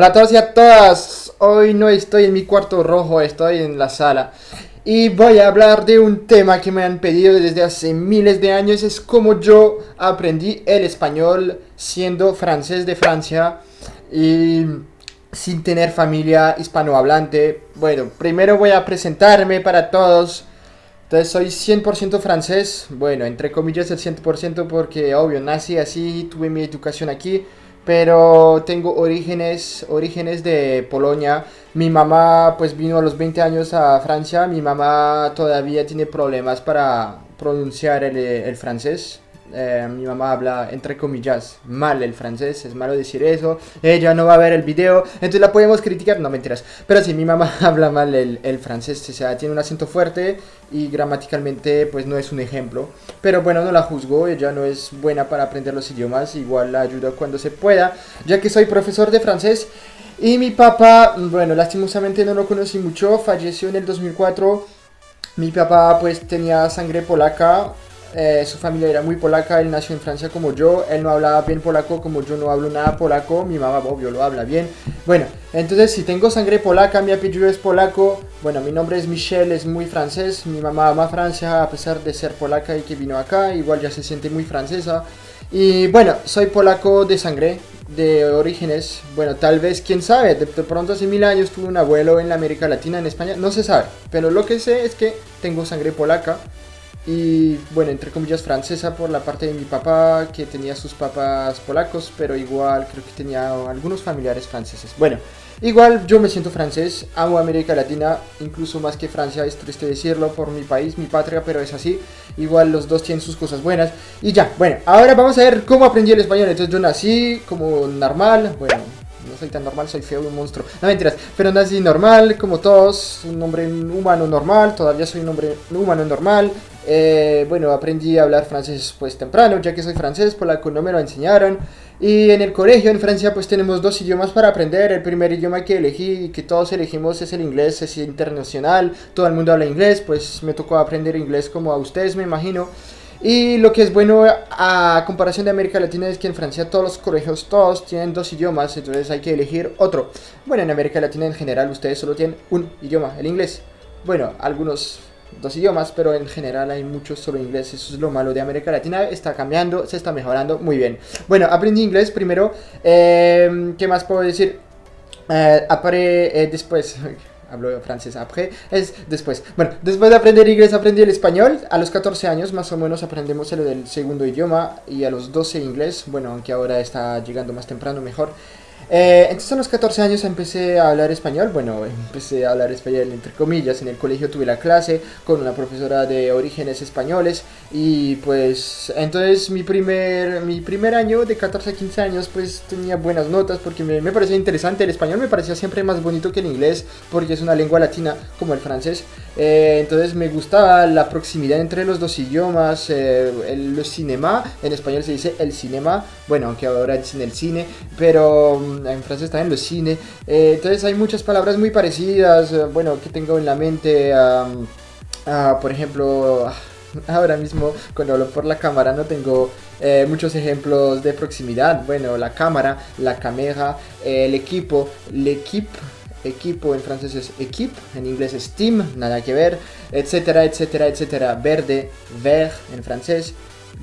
Hola a todos y a todas. Hoy no estoy en mi cuarto rojo, estoy en la sala. Y voy a hablar de un tema que me han pedido desde hace miles de años. Es cómo yo aprendí el español siendo francés de Francia y sin tener familia hispanohablante. Bueno, primero voy a presentarme para todos. Entonces soy 100% francés, bueno, entre comillas el 100% porque obvio, nací así, tuve mi educación aquí pero tengo orígenes, orígenes de Polonia. Mi mamá pues vino a los 20 años a Francia, mi mamá todavía tiene problemas para pronunciar el, el francés. Eh, mi mamá habla, entre comillas, mal el francés, es malo decir eso, ella no va a ver el video, entonces la podemos criticar, no mentiras, pero sí, mi mamá habla mal el, el, francés, o sea, tiene un acento fuerte y gramaticalmente pues no es un ejemplo, pero bueno, no la juzgo, ella no es buena para aprender los idiomas, igual la ayudo cuando se pueda, ya que soy profesor de francés. Y mi papá, bueno, lastimosamente no lo conocí mucho, falleció en el 2004, mi papá pues tenía sangre polaca, eh, su familia era muy polaca, él nació en Francia como yo, él no hablaba bien polaco como yo no hablo nada polaco, mi mamá obvio lo habla bien. Bueno, entonces si tengo sangre polaca, mi apellido es polaco, bueno, mi nombre es Michelle, es muy francés, mi mamá ama Francia a pesar de ser polaca y que vino acá, igual ya se siente muy francesa. Y bueno, soy polaco de sangre, de orígenes, bueno, tal vez, quién sabe, de, de, pronto hace mil años tuve un abuelo en la América Latina, en España, no se sabe, pero lo que sé es que tengo sangre polaca, y bueno, entre comillas francesa por la parte de mi papá, que tenía sus papás polacos, pero igual creo que tenía algunos familiares franceses. Bueno, igual yo me siento francés, amo América Latina, incluso más que Francia, es triste decirlo, por mi país, mi patria, pero es así. Igual los dos tienen sus cosas buenas. Y ya, bueno, ahora vamos a ver cómo aprendí el español. Entonces yo nací como normal, bueno, no soy tan normal, soy feo, un monstruo. No mentiras, pero nací normal, como todos, un hombre humano normal, todavía soy un hombre humano normal. Eh, bueno, aprendí a hablar francés pues temprano, ya que soy francés, polaco no me lo enseñaron. Y en el colegio en Francia pues tenemos dos idiomas para aprender. El primer idioma que elegí y que todos elegimos es el inglés, es internacional, todo el mundo habla inglés, pues me tocó aprender inglés como a ustedes me imagino. Y lo que es bueno a comparación de América Latina es que en Francia todos los colegios, todos tienen dos idiomas, entonces hay que elegir otro. Bueno, en América Latina en general ustedes solo tienen un idioma, el inglés. Bueno, algunos dos idiomas, pero en general hay muchos solo inglés, eso es lo malo de América Latina, está cambiando, se está mejorando muy bien. Bueno, aprendí inglés primero, eh, ¿qué más puedo decir? Eh, apare, eh, después, hablo francés après, es después. Bueno, después de aprender inglés aprendí el español. A los 14 años más o menos aprendemos el del segundo idioma y a los 12 inglés, bueno, aunque ahora está llegando más temprano mejor. Eh, entonces a los 14 años empecé a hablar español, bueno, empecé a hablar español entre comillas, en el colegio tuve la clase con una profesora de orígenes españoles. Y pues entonces mi primer, mi primer año de 14 a 15 años pues tenía buenas notas porque me, me parecía interesante, el español. Me parecía siempre más bonito que el inglés porque es una lengua latina como el francés, eh, entonces me gustaba la proximidad entre los dos idiomas, eh, el, el cinema, en español se dice el cinema, bueno, aunque ahora es en el cine, pero en francés en los cine. Eh, entonces hay muchas palabras muy parecidas, bueno, que tengo en la mente, por ejemplo, ahora mismo cuando hablo por la cámara no tengo muchos ejemplos de proximidad. Bueno, la cámara, la cámara, el equipo, l'equipe equipo en francés es equipe, en inglés es team, nada que ver, etcétera, etcétera, etcétera. Verde, vert en francés,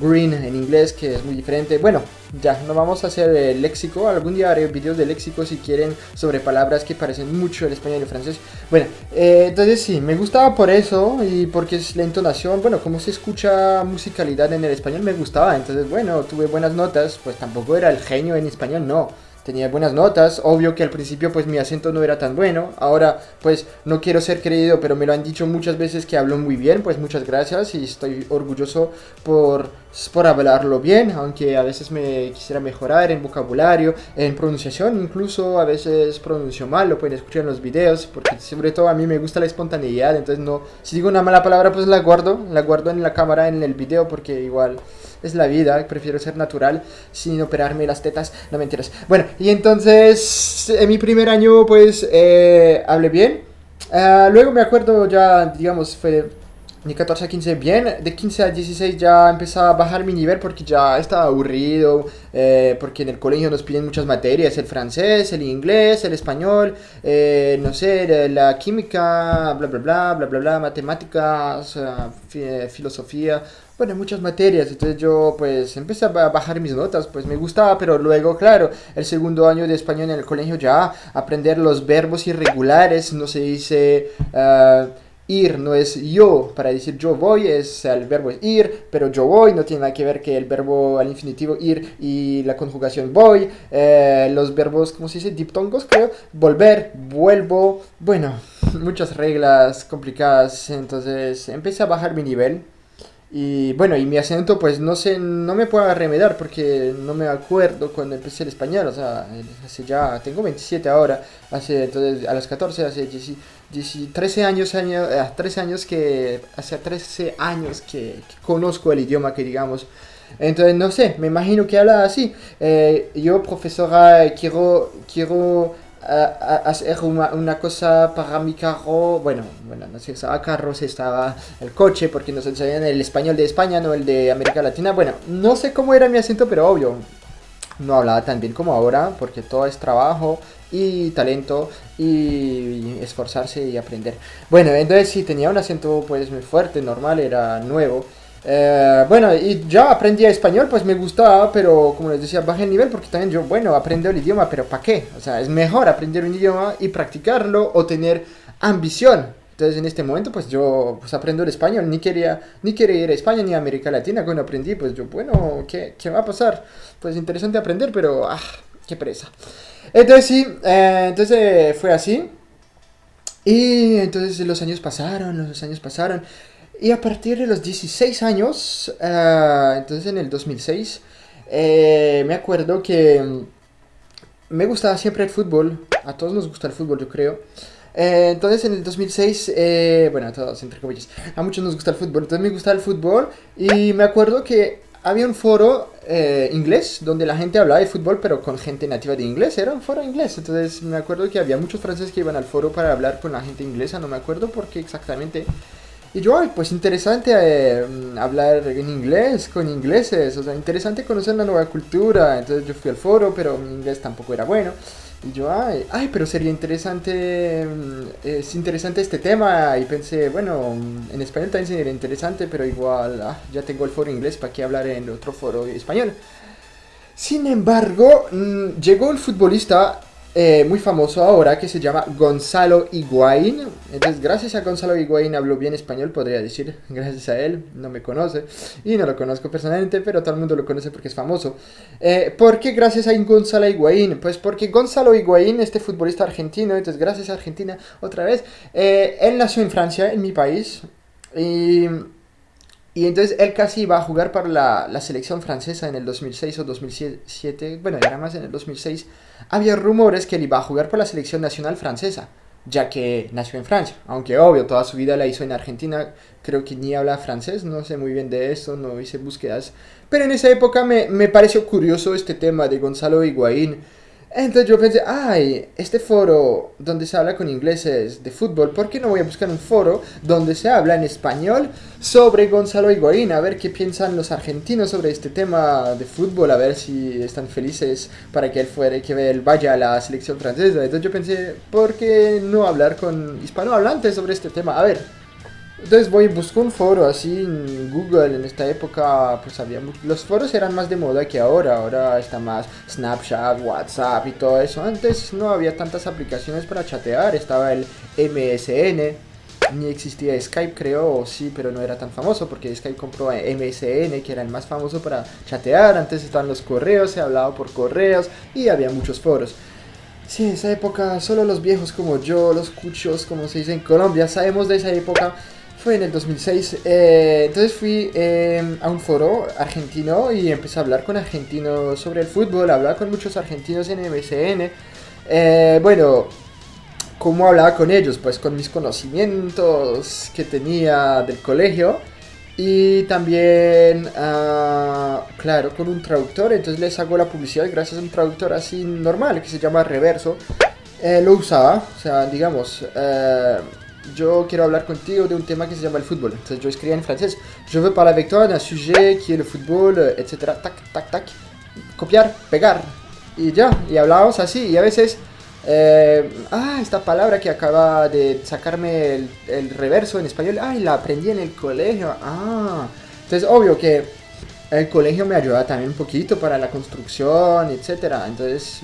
green en inglés, que es muy diferente. Bueno, ya, no vamos a hacer el léxico. Algún día haré vídeos de léxico si quieren sobre palabras que parecen mucho el español y el francés. Bueno, eh, entonces sí, me gustaba por eso y porque es la entonación. Bueno, como se escucha musicalidad en el español, me gustaba. Entonces, bueno, tuve buenas notas. Pues tampoco era el genio en español, no tenía buenas notas, obvio que al principio pues mi acento no era tan bueno, ahora pues no quiero ser creído, pero me lo han dicho muchas veces que hablo muy bien, pues muchas gracias y estoy orgulloso por, por hablarlo bien, aunque a veces me quisiera mejorar en vocabulario, en pronunciación, incluso a veces pronuncio mal, lo pueden escuchar en los videos, porque sobre todo a mí me gusta la espontaneidad, entonces no, si digo una mala palabra pues la guardo, la guardo en la cámara, en el video, porque igual es la vida, prefiero ser natural sin operarme las tetas, no mentiras. Bueno, y entonces en mi primer año pues eh, hablé bien. Uh, luego me acuerdo ya, digamos, fue de 14 a 15 bien, de 15 a 16 ya empezaba a bajar mi nivel porque ya estaba aburrido, eh, porque en el colegio nos piden muchas materias, el francés, el inglés, el español, eh, no sé, la química, bla bla bla, bla bla bla, matemáticas, eh, filosofía, bueno, muchas materias, entonces yo pues empecé a bajar mis notas, pues me gustaba, pero luego, claro, el segundo año de español en el colegio ya aprender los verbos irregulares, no se dice ir no es yo, para decir yo voy es el verbo es ir, pero yo voy no tiene nada que ver que el verbo al infinitivo ir y la conjugación voy, eh, los verbos, ¿cómo se dice? Diptongos creo, volver, vuelvo, bueno, muchas reglas complicadas, entonces empecé a bajar mi nivel y bueno, y mi acento pues no sé, no me puedo remediar porque no me acuerdo cuando empecé el español, o sea, hace ya, tengo 27 ahora, hace entonces a los 14, hace 13 años, años, 13 eh, años que, hace 13 años que, conozco el idioma que digamos, entonces no sé, me imagino que habla así, eh, yo profesora quiero, quiero hacer una, una, cosa para mi carro, bueno, bueno, no sé, estaba carros, estaba el coche, porque nos enseñan el español de España, no el de América Latina. Bueno, no sé cómo era mi acento, pero obvio, no hablaba tan bien como ahora, porque todo es trabajo y talento y esforzarse y aprender. Bueno, entonces sí, tenía un acento pues muy fuerte, normal, era nuevo. Eh, bueno, y ya aprendí español, pues me gustaba, pero como les decía, bajé el nivel porque también yo, bueno, aprendo el idioma, pero ¿para qué? O sea, es mejor aprender un idioma y practicarlo o tener ambición. Entonces en este momento pues yo pues aprendo el español, ni quería, ni quería ir a España ni a América Latina cuando aprendí, pues yo, bueno, ¿qué, qué va a pasar? Pues interesante aprender, pero, ah, qué presa. Entonces sí, eh, entonces fue así. Y entonces los años pasaron, los años pasaron. Y a partir de los 16 años, uh, entonces en el 2006, eh, me acuerdo que mm, me gustaba siempre el fútbol. A todos nos gusta el fútbol, yo creo. Eh, entonces en el 2006, eh, bueno, a todos entre comillas, a muchos nos gusta el fútbol. Entonces me gustaba el fútbol y me acuerdo que había un foro eh, inglés donde la gente hablaba de fútbol pero con gente nativa de inglés. Era un foro inglés. Entonces me acuerdo que había muchos franceses que iban al foro para hablar con la gente inglesa. No me acuerdo por qué exactamente. Y yo, ay, pues interesante eh, hablar en inglés con ingleses, o sea, interesante conocer una nueva cultura. Entonces yo fui al foro, pero mi inglés tampoco era bueno. Y yo, ay, ay, pero sería interesante, mm, es interesante este tema. Y pensé, bueno, en español también sería interesante, pero igual, ah, ya tengo el foro inglés, ¿para qué hablar en otro foro español? Sin embargo, mm, llegó el futbolista eh, muy famoso ahora que se llama Gonzalo Higuaín. Entonces, gracias a Gonzalo Higuaín hablo bien español, podría decir. Gracias a él, no me conoce y no lo conozco personalmente, pero todo el mundo lo conoce porque es famoso. Eh, ¿Por qué gracias a Gonzalo Higuaín? Pues porque Gonzalo Higuaín, este futbolista argentino, entonces gracias a Argentina otra vez, eh, él nació en Francia, en mi país, y y entonces él casi iba a jugar para la, la, selección francesa en el 2006 o 2007, bueno, era más en el 2006. Había rumores que él iba a jugar por la selección nacional francesa, ya que nació en Francia. Aunque obvio, toda su vida la hizo en Argentina, creo que ni habla francés, no sé muy bien de eso, no hice búsquedas. Pero en esa época me, me pareció curioso este tema de Gonzalo Higuaín entonces yo pensé, ay, este foro donde se habla con ingleses de fútbol, ¿por qué no voy a buscar un foro donde se habla en español sobre Gonzalo Higuaín? A ver qué piensan los argentinos sobre este tema de fútbol, a ver si están felices para que él fuera, que él vaya a la selección francesa. Entonces yo pensé, ¿por qué no hablar con hispanohablantes sobre este tema? A ver, entonces voy y busco un foro así en Google. En esta época, pues había los foros eran más de moda que ahora. Ahora está más Snapchat, WhatsApp y todo eso. Antes no había tantas aplicaciones para chatear. Estaba el MSN. Ni existía Skype, creo, sí, pero no era tan famoso porque Skype compró MSN, que era el más famoso para chatear. Antes estaban los correos, se hablaba por correos y había muchos foros. Sí, esa época, solo los viejos como yo, los cuchos, como se dice en Colombia, sabemos de esa época fue en el 2006. Eh, entonces fui eh, a un foro argentino y empecé a hablar con argentinos sobre el fútbol, hablar con muchos argentinos en MSN. Eh, bueno, ¿cómo hablaba con ellos? Pues con mis conocimientos que tenía del colegio y también, ah, claro, con un traductor. Entonces les hago la publicidad gracias a un traductor así normal que se llama Reverso. lo usaba, o sea, digamos yo quiero hablar contigo de un tema que se llama el fútbol. Entonces yo escribía en francés, je veux parler avec toi d'un sujet qui est le football, etc. Tac, tac, tac. Copiar, pegar. Y ya, y hablábamos así. Y a veces, eh, ah, esta palabra que acaba de sacarme el, el reverso en español, ay, la aprendí en el colegio. Ah, entonces obvio que el colegio me ayudaba también un poquito para la construcción, etc. Entonces,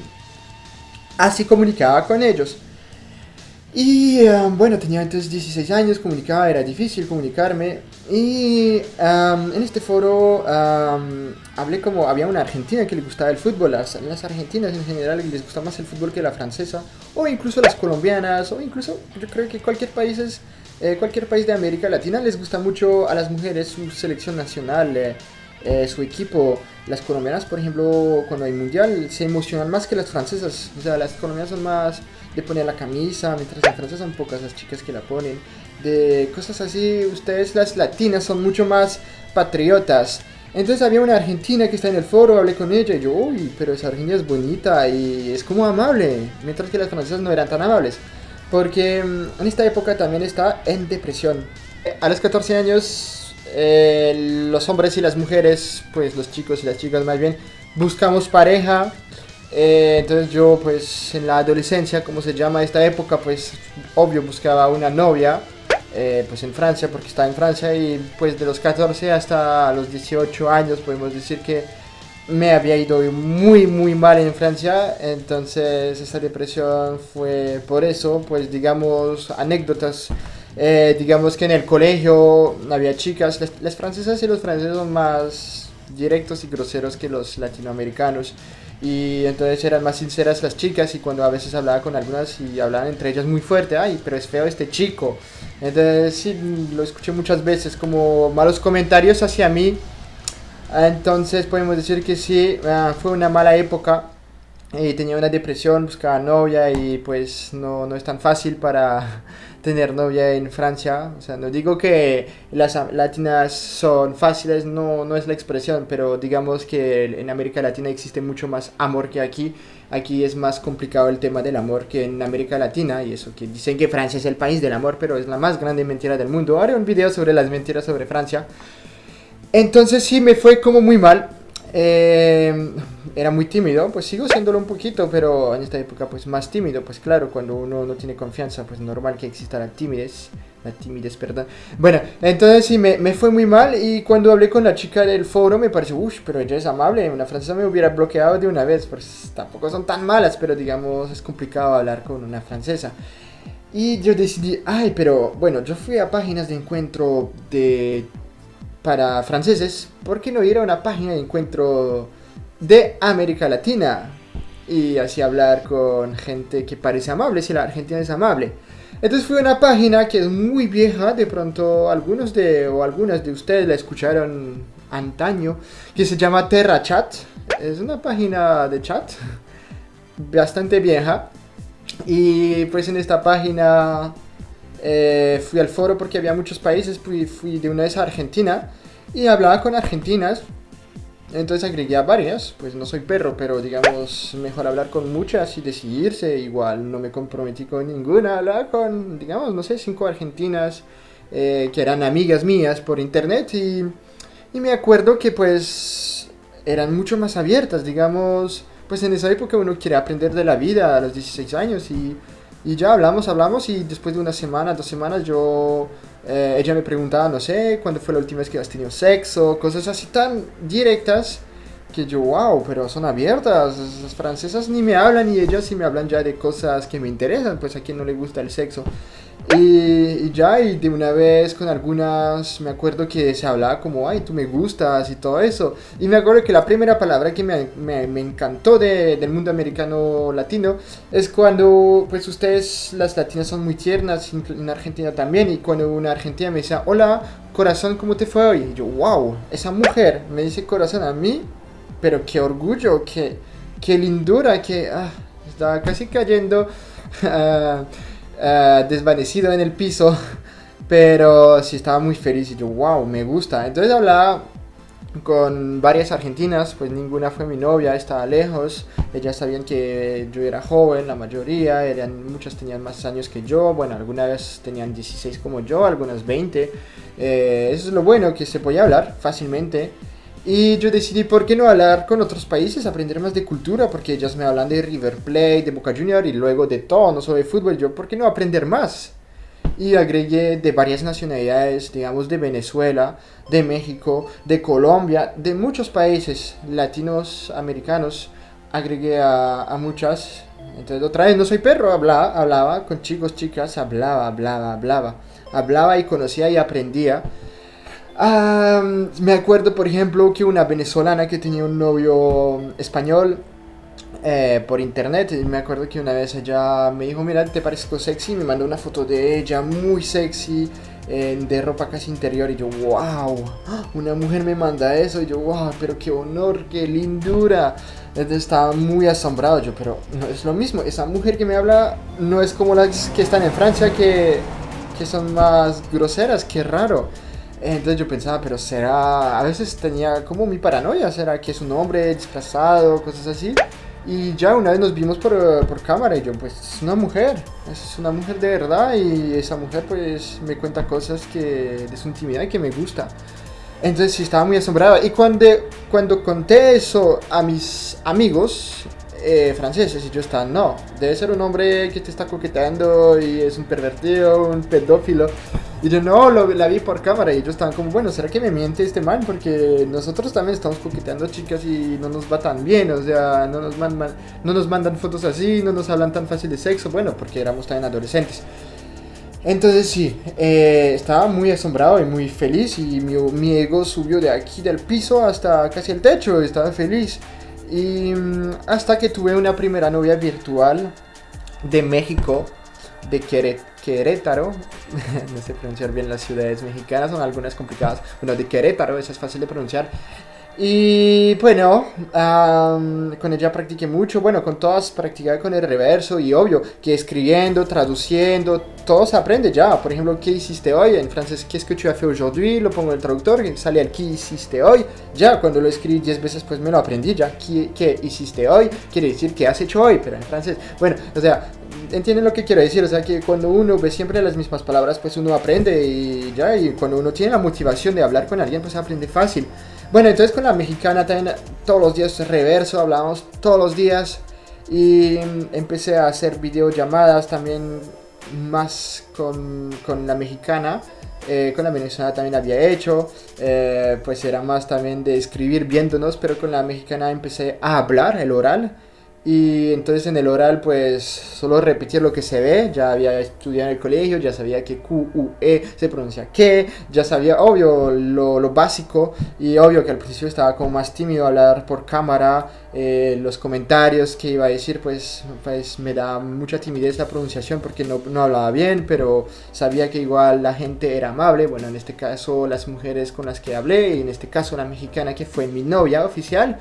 así comunicaba con ellos. Y um, bueno, tenía entonces 16 años, comunicaba, era difícil comunicarme. Y um, en este foro um, hablé como había una argentina que le gustaba el fútbol, las, las argentinas en general les gusta más el fútbol que la francesa, o incluso las colombianas, o incluso yo creo que cualquier país, es, eh, cualquier país de América Latina les gusta mucho a las mujeres su selección nacional. Eh, eh, su equipo. Las colombianas, por ejemplo, cuando hay mundial, se emocionan más que las francesas. O sea, las colombianas son más de poner la camisa, mientras las francesas son pocas las chicas que la ponen. De cosas así, ustedes las latinas son mucho más patriotas. Entonces había una argentina que está en el foro, hablé con ella y yo, uy, pero esa argentina es bonita y es como amable, mientras que las francesas no eran tan amables. Porque mm, en esta época también está en depresión. A los 14 años eh, los hombres y las mujeres, pues los chicos y las chicas más bien, buscamos pareja. Eh, entonces yo pues en la adolescencia, como se llama esta época, pues obvio buscaba una novia. Eh, pues en Francia, porque estaba en Francia y pues de los 14 hasta los 18 años podemos decir que me había ido muy muy mal en Francia, entonces esa depresión fue por eso, pues digamos anécdotas eh, digamos que en el colegio había chicas, las, francesas y los franceses son más directos y groseros que los latinoamericanos y entonces eran más sinceras las chicas y cuando a veces hablaba con algunas y hablaban entre ellas muy fuerte, ay, pero es feo este chico. Entonces sí, lo escuché muchas veces como malos comentarios hacia mí. Entonces podemos decir que sí, ah, fue una mala época. Y tenía una depresión, buscaba novia y pues no, no es tan fácil para tener novia en Francia. O sea, no digo que las latinas son fáciles, no, no es la expresión, pero digamos que en América Latina existe mucho más amor que aquí. Aquí es más complicado el tema del amor que en América Latina y eso que dicen que Francia es el país del amor, pero es la más grande mentira del mundo. Haré un video sobre las mentiras sobre Francia. Entonces sí me fue como muy mal. Eh, era muy tímido, pues sigo siéndolo un poquito, pero en esta época pues más tímido, pues claro, cuando uno no tiene confianza, pues normal que exista la timidez, la timidez, perdón. Bueno, entonces sí, me, me fue muy mal y cuando hablé con la chica del foro me pareció, uff, pero ella es amable, una francesa me hubiera bloqueado de una vez, pues tampoco son tan malas, pero digamos es complicado hablar con una francesa. Y yo decidí, ay, pero bueno, yo fui a páginas de encuentro de para franceses, ¿por qué no ir a una página de encuentro de América Latina y así hablar con gente que parece amable, si la Argentina es amable. Entonces fue una página que es muy vieja, de pronto algunos de o algunas de ustedes la escucharon antaño, que se llama Terra Chat. Es una página de chat bastante vieja. Y pues en esta página eh, fui al foro porque había muchos países, fui, fui de una vez a Argentina y hablaba con argentinas entonces agregué a varias, pues no soy perro, pero digamos, mejor hablar con muchas y decidirse. Igual no me comprometí con ninguna, hablaba con, digamos, no sé, cinco argentinas eh, que eran amigas mías por internet y, y me acuerdo que pues eran mucho más abiertas, digamos, pues en esa época uno quiere aprender de la vida a los 16 años y, y ya hablamos, hablamos y después de una semana, dos semanas yo eh, ella me preguntaba, no sé, cuándo fue la última vez que has tenido sexo, cosas así tan directas que yo, wow, pero son abiertas. Las francesas ni me hablan y ellas sí me hablan ya de cosas que me interesan, pues a quien no le gusta el sexo. Y, ya, y de una vez con algunas, me acuerdo que se hablaba como, ay, tú me gustas y todo eso. Y me acuerdo que la primera palabra que me, me, me encantó de, del mundo americano latino es cuando, pues ustedes, las latinas son muy tiernas, en Argentina también, y cuando una argentina me decía, hola, corazón, ¿cómo te fue hoy? Y yo, wow, esa mujer me dice corazón a mí, pero qué orgullo, qué, qué lindura, que ah, casi cayendo. Uh, Eh, desvanecido en el piso, pero sí estaba muy feliz y yo, wow, me gusta. Entonces hablaba con varias argentinas, pues ninguna fue mi novia, estaba lejos, ellas sabían que yo era joven, la mayoría, eran, muchas tenían más años que yo, bueno, algunas tenían 16 como yo, algunas 20, eh, eso es lo bueno, que se podía hablar fácilmente. Y yo decidí, ¿por qué no hablar con otros países? Aprender más de cultura, porque ellas me hablan de River Plate, de Boca Junior y luego de todo, no solo de fútbol. Yo, ¿por qué no aprender más? Y agregué de varias nacionalidades, digamos de Venezuela, de México, de Colombia, de muchos países latinos, americanos. Agregué a, a muchas. Entonces, otra vez, no soy perro, hablaba, hablaba con chicos, chicas, hablaba, hablaba, hablaba. Hablaba y conocía y aprendía me acuerdo, por ejemplo, que una venezolana que tenía un novio español eh, por internet, me acuerdo que una vez ella me dijo, mira, te parezco sexy, me mandó una foto de ella muy sexy, de ropa casi interior, y yo, wow, una mujer me manda eso, y yo, wow, pero qué honor, qué lindura. Entonces estaba muy asombrado yo, pero no es lo mismo, esa mujer que me habla no es como las que están en Francia que, que son más groseras, qué raro. Entonces yo pensaba, pero será, a veces tenía como mi paranoia, será que es un hombre disfrazado, cosas así. Y ya una vez nos vimos por, por, cámara y yo, pues es una mujer, es una mujer de verdad y esa mujer pues me cuenta cosas que de su intimidad y que me gusta. Entonces sí estaba muy asombrado. Y cuando, cuando conté eso a mis amigos eh, franceses y yo estaba, no, debe ser un hombre que te está coqueteando y es un pervertido, un pedófilo. Y yo, no, lo, la vi por cámara. Y yo estaban como, bueno, ¿será que me miente este man? Porque nosotros también estamos coqueteando chicas y no nos va tan bien. O sea, no nos, mandan, no nos mandan fotos así, no nos hablan tan fácil de sexo. Bueno, porque éramos también adolescentes. Entonces sí, eh, estaba muy asombrado y muy feliz y mi, mi, ego subió de aquí del piso hasta casi el techo, estaba feliz. Y mm, hasta que tuve una primera novia virtual de México de Querétaro, no sé pronunciar bien las ciudades mexicanas, son algunas complicadas, bueno, de Querétaro, eso es fácil de pronunciar. Y bueno, con ella practiqué mucho, bueno, con todas practicaba con el reverso y obvio que escribiendo, traduciendo, todo se aprende ya. Por ejemplo, ¿qué hiciste hoy? En francés, ¿qué es que tu as fait aujourd'hui? Lo pongo en el traductor, sale el ¿qué hiciste hoy? Ya, cuando lo escribí 10 veces, pues me lo aprendí ya. ¿Qué, ¿Qué hiciste hoy? Quiere decir ¿qué has hecho hoy? Pero en francés, bueno, o sea, entienden lo que quiero decir, o sea que cuando uno ve siempre las mismas palabras, pues uno aprende y ya, y cuando uno tiene la motivación de hablar con alguien, pues aprende fácil. Bueno, entonces con la mexicana también todos los días reverso, hablábamos todos los días y empecé a hacer videollamadas también más con, con la mexicana. Eh, con la venezolana también había hecho, eh, pues era más también de escribir viéndonos, pero con la mexicana empecé a hablar, el oral, y entonces en el oral pues solo repetir lo que se ve, ya había estudiado en el colegio, ya sabía que Q, U, E se pronuncia que, ya sabía obvio lo, lo básico y obvio que al principio estaba como más tímido hablar por cámara, eh, los comentarios que iba a decir pues, pues me da mucha timidez la pronunciación porque no, no hablaba bien, pero sabía que igual la gente era amable, bueno en este caso las mujeres con las que hablé y en este caso la mexicana que fue mi novia oficial.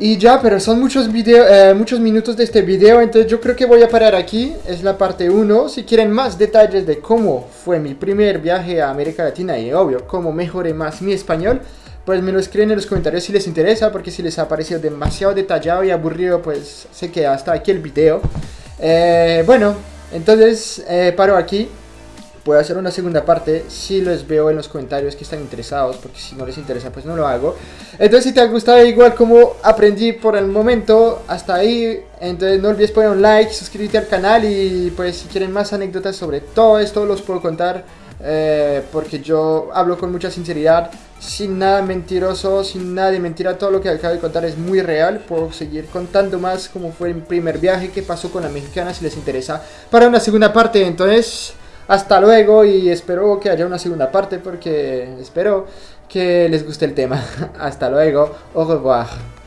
Y ya, pero son muchos, video, eh, muchos minutos de este video, entonces yo creo que voy a parar aquí. Es la parte 1. Si quieren más detalles de cómo fue mi primer viaje a América Latina y obvio, cómo mejoré más mi español, pues me lo escriben en los comentarios si les interesa, porque si les ha parecido demasiado detallado y aburrido, pues sé que hasta aquí el video. Eh, bueno, entonces eh, paro aquí puedo hacer una segunda parte si les veo en los comentarios que están interesados, porque si no les interesa pues no lo hago. Entonces si te ha gustado igual como aprendí por el momento, hasta ahí, entonces no olvides poner un like, suscribirte al canal y pues si quieren más anécdotas sobre todo esto los puedo contar. Eh, porque yo hablo con mucha sinceridad, sin nada mentiroso, sin nada de mentira, todo lo que acabo de contar es muy real, puedo seguir contando más como fue el primer viaje que pasó con la mexicana si les interesa para una segunda parte, entonces hasta luego y espero que haya una segunda parte porque espero que les guste el tema. Hasta luego. Au revoir.